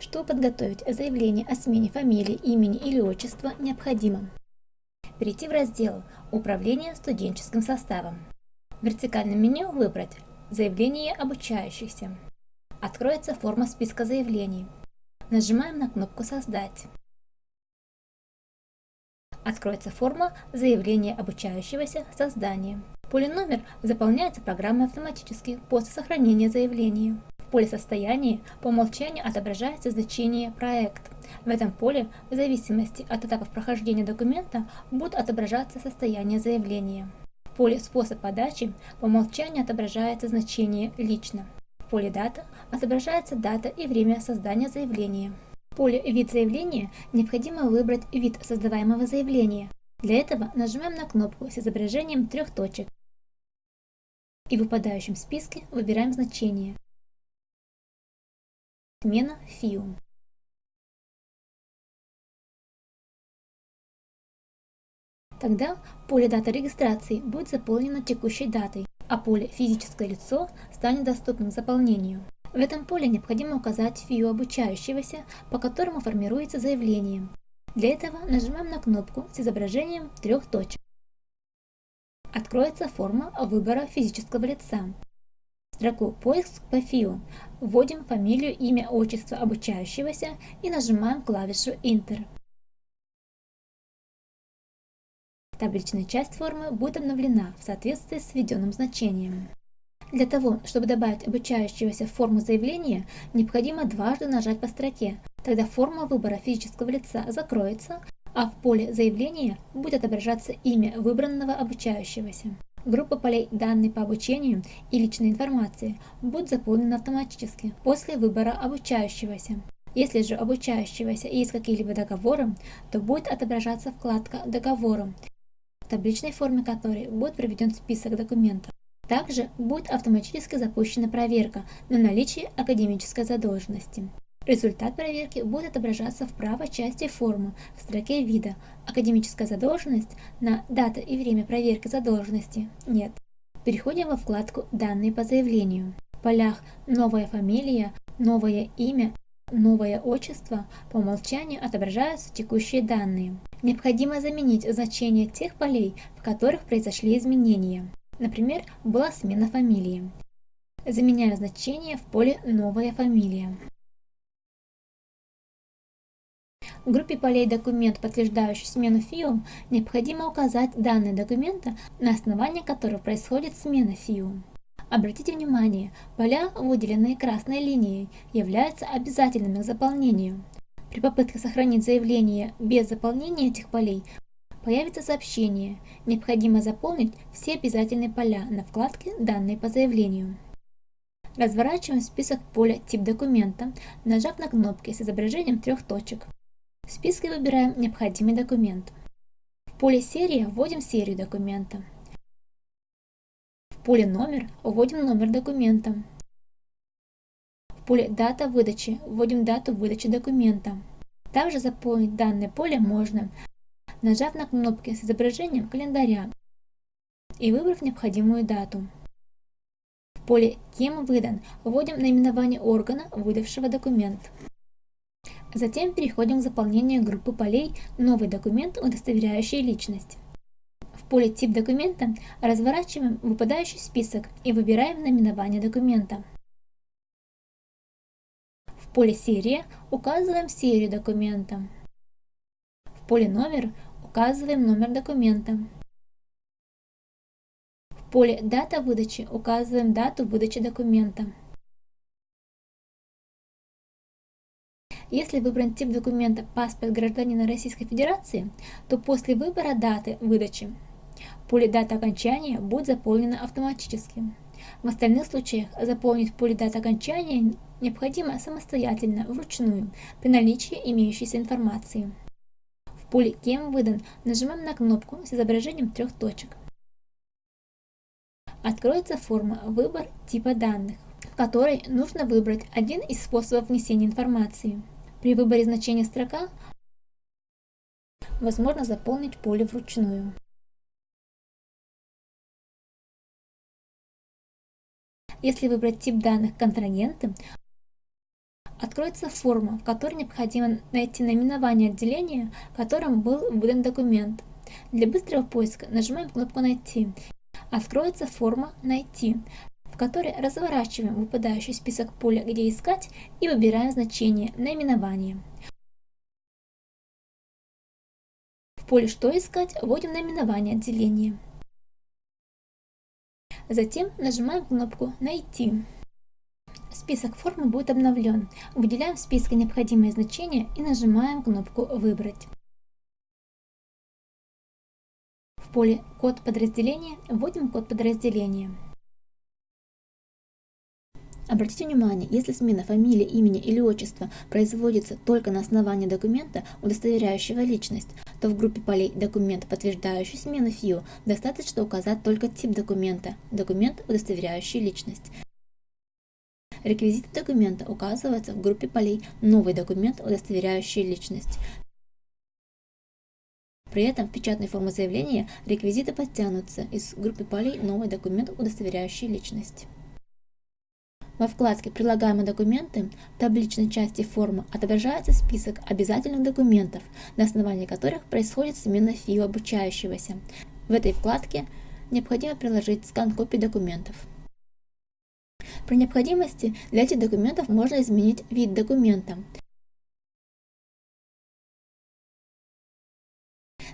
Чтобы подготовить заявление о смене фамилии, имени или отчества, необходимо перейти в раздел «Управление студенческим составом». В вертикальном меню выбрать «Заявление обучающихся». Откроется форма списка заявлений. Нажимаем на кнопку «Создать». Откроется форма заявления обучающегося создания. Поле номер заполняется программой автоматически после сохранения заявления. Поле состояния по умолчанию отображается значение «Проект». В этом поле, в зависимости от этапов прохождения документа, будет отображаться состояние заявления. В поле «Способ подачи» по умолчанию отображается значение «Лично». В поле «Дата» отображается дата и время создания заявления. В поле «Вид заявления» необходимо выбрать вид создаваемого заявления. Для этого нажимаем на кнопку с изображением трех точек и в выпадающем списке выбираем значение. Смена ФИУ. Тогда поле дата регистрации будет заполнено текущей датой, а поле «Физическое лицо» станет доступным заполнению. В этом поле необходимо указать ФИУ обучающегося, по которому формируется заявление. Для этого нажимаем на кнопку с изображением трех точек. Откроется форма выбора физического лица строку «Поиск по ФИО» вводим фамилию, имя, отчество обучающегося и нажимаем клавишу Enter. Табличная часть формы будет обновлена в соответствии с введенным значением. Для того, чтобы добавить обучающегося в форму заявления, необходимо дважды нажать по строке, тогда форма выбора физического лица закроется, а в поле заявления будет отображаться имя выбранного обучающегося. Группа полей данные по обучению и личной информации будут заполнены автоматически после выбора обучающегося. Если же обучающегося есть какие-либо договоры, то будет отображаться вкладка «Договоры», в табличной форме которой будет приведен список документов. Также будет автоматически запущена проверка на наличие академической задолженности. Результат проверки будет отображаться в правой части формы в строке вида «Академическая задолженность» на «Дата и время проверки задолженности» нет. Переходим во вкладку «Данные по заявлению». В полях «Новая фамилия», «Новое имя», «Новое отчество» по умолчанию отображаются текущие данные. Необходимо заменить значение тех полей, в которых произошли изменения. Например, была смена фамилии. Заменяю значение в поле «Новая фамилия». В группе полей «Документ, подтверждающий смену ФИО» необходимо указать данные документа, на основании которого происходит смена ФИО. Обратите внимание, поля, выделенные красной линией, являются обязательными к заполнению. При попытке сохранить заявление без заполнения этих полей появится сообщение «Необходимо заполнить все обязательные поля» на вкладке «Данные по заявлению». Разворачиваем список поля «Тип документа», нажав на кнопки с изображением трех точек. В списке выбираем необходимый документ. В поле «Серия» вводим серию документа. В поле «Номер» вводим номер документа. В поле «Дата выдачи» вводим дату выдачи документа. Также заполнить данное поле можно, нажав на кнопки с изображением календаря и выбрав необходимую дату. В поле «Кем выдан» вводим наименование органа, выдавшего документ. Затем переходим к заполнению группы полей «Новый документ, удостоверяющий личность». В поле «Тип документа» разворачиваем выпадающий список и выбираем наименование документа. В поле «Серия» указываем серию документа. В поле «Номер» указываем номер документа. В поле «Дата выдачи» указываем дату выдачи документа. Если выбран тип документа «Паспорт гражданина Российской Федерации», то после выбора даты выдачи поле даты окончания будет заполнено автоматически. В остальных случаях заполнить поле даты окончания необходимо самостоятельно, вручную, при наличии имеющейся информации. В поле «Кем выдан» нажимаем на кнопку с изображением трех точек. Откроется форма «Выбор типа данных», в которой нужно выбрать один из способов внесения информации. При выборе значения строка возможно заполнить поле вручную. Если выбрать тип данных контрагенты, откроется форма, в которой необходимо найти наименование отделения, которым был выдан документ. Для быстрого поиска нажимаем кнопку «Найти». Откроется форма «Найти», которой разворачиваем выпадающий список поля «Где искать» и выбираем значение наименования. В поле «Что искать» вводим наименование отделения. Затем нажимаем кнопку «Найти». Список формы будет обновлен. Выделяем в списке необходимые значения и нажимаем кнопку «Выбрать». В поле «Код подразделения» вводим код подразделения. Обратите внимание, если смена фамилии, имени или отчества производится только на основании документа, удостоверяющего личность, то в группе полей «Документ, подтверждающий смену ФИО» достаточно указать только тип документа – документ, удостоверяющий личность. Реквизиты документа указываются в группе полей «Новый документ, удостоверяющий личность». При этом в печатной форме заявления реквизиты подтянутся из группы полей «Новый документ, удостоверяющий личность». Во вкладке «Прилагаемые документы» в табличной части формы отображается список обязательных документов, на основании которых происходит смена ФИО обучающегося. В этой вкладке необходимо приложить скан копий документов. При необходимости для этих документов можно изменить вид документа.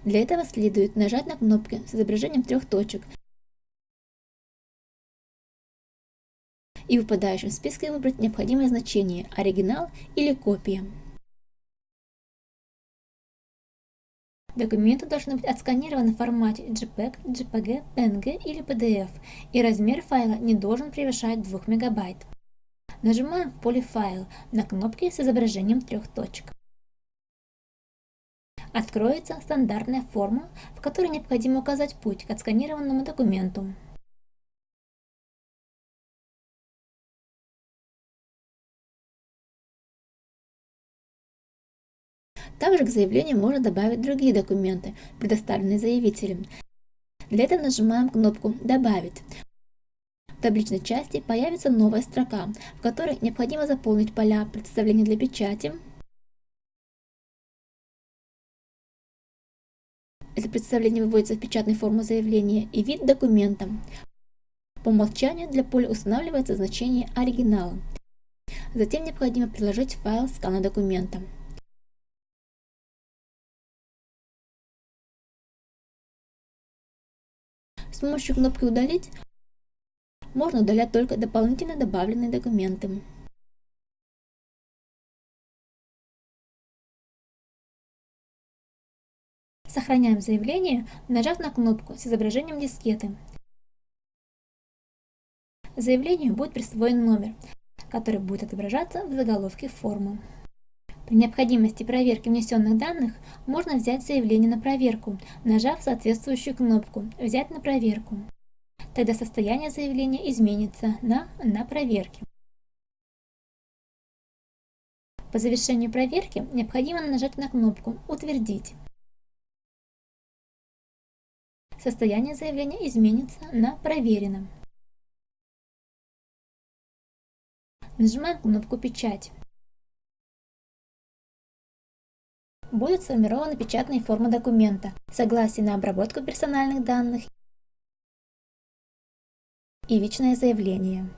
Для этого следует нажать на кнопки с изображением трех точек и в выпадающем списке выбрать необходимое значение – оригинал или копия. Документы должны быть отсканированы в формате JPEG, JPG, PNG или PDF, и размер файла не должен превышать 2 МБ. Нажимаем в поле «Файл» на кнопки с изображением трех точек. Откроется стандартная форма, в которой необходимо указать путь к отсканированному документу. Также к заявлению можно добавить другие документы, предоставленные заявителем. Для этого нажимаем кнопку «Добавить». В табличной части появится новая строка, в которой необходимо заполнить поля представления для печати, Это представление выводится в печатной форме заявления и вид документа. По умолчанию для поля устанавливается значение оригинала. Затем необходимо приложить файл скана документа. С помощью кнопки «Удалить» можно удалять только дополнительно добавленные документы. Сохраняем заявление, нажав на кнопку с изображением дискеты. Заявлению будет присвоен номер, который будет отображаться в заголовке формы. При необходимости проверки внесенных данных можно взять заявление на проверку, нажав соответствующую кнопку «Взять на проверку». Тогда состояние заявления изменится на «На проверке». По завершению проверки необходимо нажать на кнопку «Утвердить». Состояние заявления изменится на «Проверено». Нажимаем кнопку «Печать». Будет сформирована печатная форма документа, согласие на обработку персональных данных и личное заявление.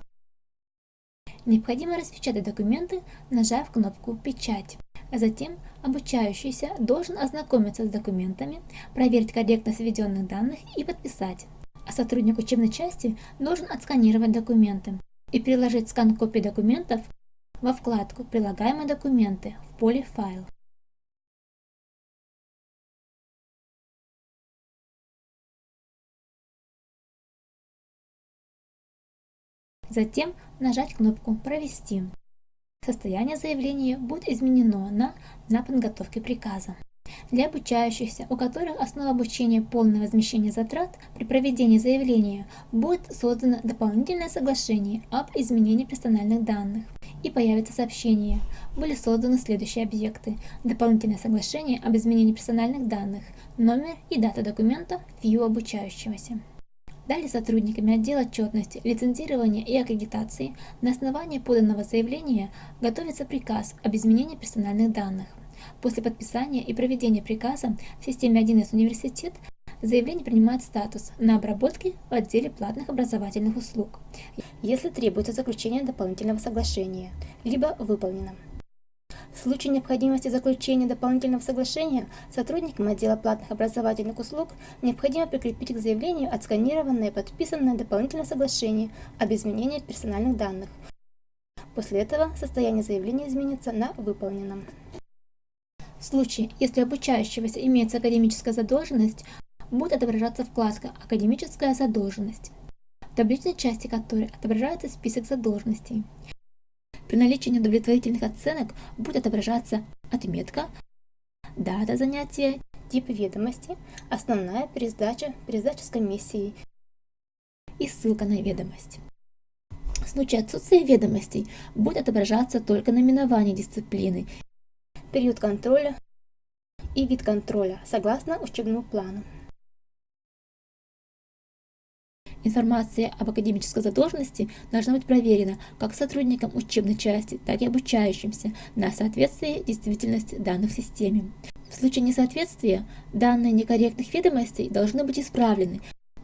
Необходимо распечатать документы, нажав кнопку «Печать». Затем обучающийся должен ознакомиться с документами, проверить корректность введенных данных и подписать. А сотрудник учебной части должен отсканировать документы и приложить скан копий документов во вкладку «Прилагаемые документы» в поле «Файл». Затем нажать кнопку «Провести». Состояние заявления будет изменено на «На подготовке приказа». Для обучающихся, у которых основа обучения полное возмещение затрат, при проведении заявления будет создано дополнительное соглашение об изменении персональных данных и появится сообщение. Были созданы следующие объекты. Дополнительное соглашение об изменении персональных данных, номер и дата документа ФИУ обучающегося. Далее сотрудниками отдела отчетности, лицензирования и аккредитации на основании поданного заявления готовится приказ об изменении персональных данных. После подписания и проведения приказа в системе 1С университет заявление принимает статус на обработке в отделе платных образовательных услуг, если требуется заключение дополнительного соглашения, либо выполнено. В случае необходимости заключения дополнительного соглашения сотрудникам отдела платных образовательных услуг необходимо прикрепить к заявлению отсканированное и подписанное дополнительное соглашение об изменении персональных данных. После этого состояние заявления изменится на выполненном. В случае, если обучающегося имеется академическая задолженность, будет отображаться вкладка «Академическая задолженность», в табличной части которой отображается список задолженностей. При наличии неудовлетворительных оценок будет отображаться отметка, дата занятия, тип ведомости, основная пересдача, пересдача с комиссией и ссылка на ведомость. В случае отсутствия ведомостей будет отображаться только наименование дисциплины, период контроля и вид контроля согласно учебному плану. Информация об академической задолженности должна быть проверена как сотрудникам учебной части, так и обучающимся на соответствие действительности данных в системе. В случае несоответствия данные некорректных ведомостей должны быть исправлены,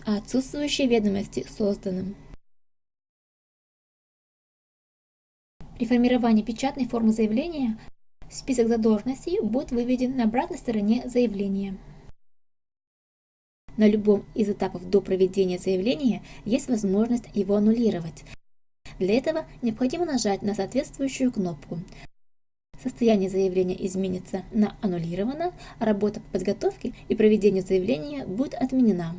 а отсутствующие ведомости созданы. При формировании печатной формы заявления список задолженностей будет выведен на обратной стороне заявления. На любом из этапов до проведения заявления есть возможность его аннулировать. Для этого необходимо нажать на соответствующую кнопку. Состояние заявления изменится на аннулировано, работа по подготовке и проведению заявления будет отменена.